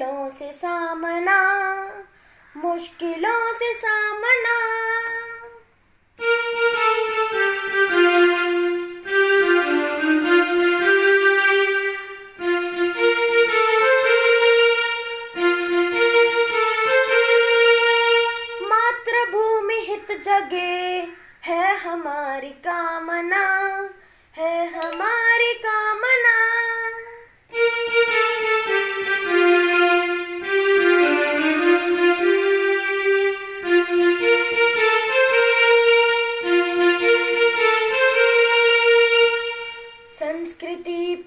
मुश्किलों से सामना, मुश्किलों से सामना। मातृभूमि हित जगे है हमारी कामना, है हमारी कामना।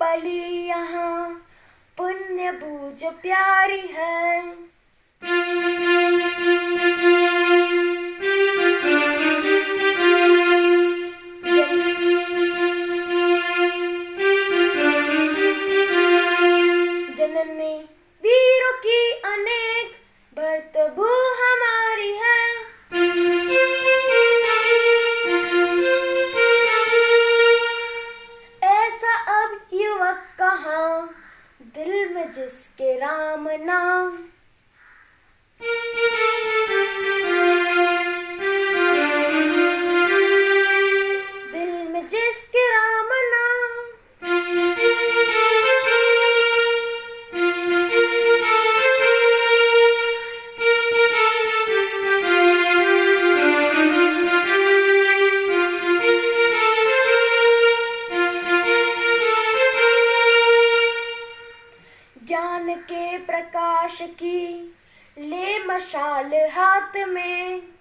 पली यहाँ पुण्य बूझ प्यारी है। प्रकाश की। ले मशाल हाथ में।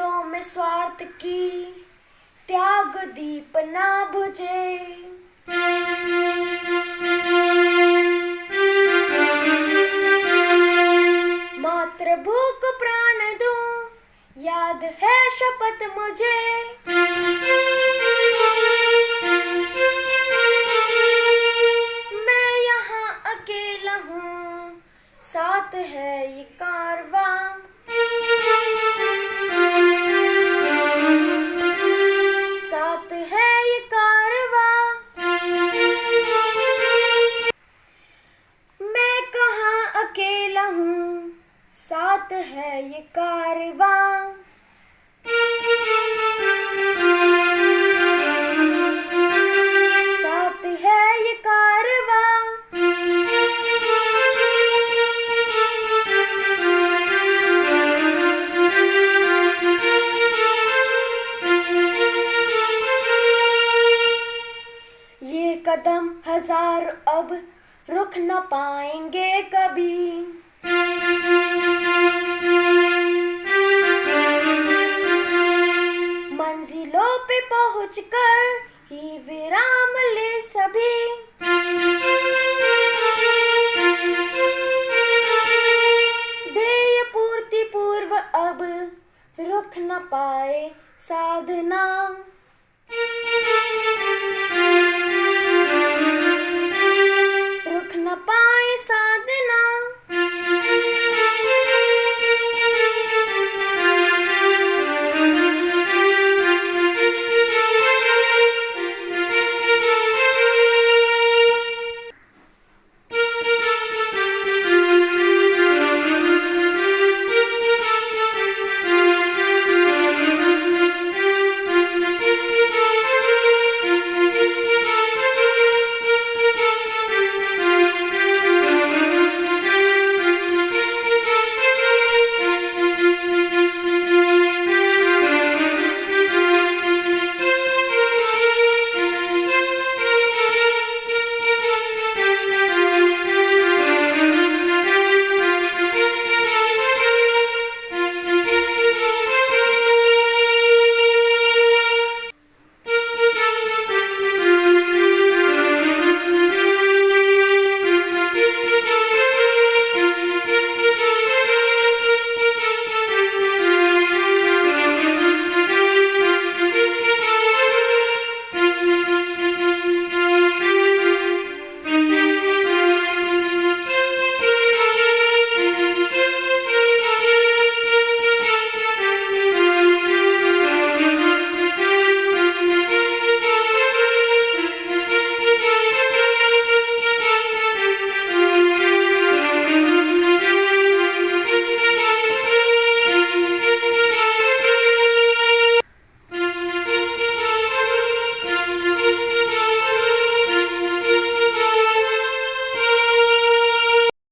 आंधियों में स्वार्थ की त्याग दीप ना बुझे। मात्र को प्राण दो, याद है शपथ मुझे। मैं यहाँ अकेला हूँ, साथ है ये कारवां। सुख न पाएँगे कभी। मंजिलों पे पहुँच कर ही विराम ले सभी। देय पूर्ति पूर्व अब रुक न पाए साधना।